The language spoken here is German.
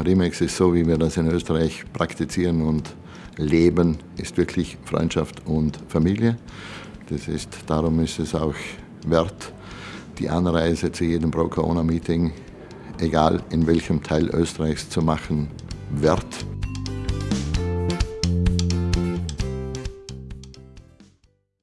Remax ist so, wie wir das in Österreich praktizieren und leben, ist wirklich Freundschaft und Familie. Das ist, darum ist es auch wert, die Anreise zu jedem Pro-Corona-Meeting, egal in welchem Teil Österreichs zu machen, wert.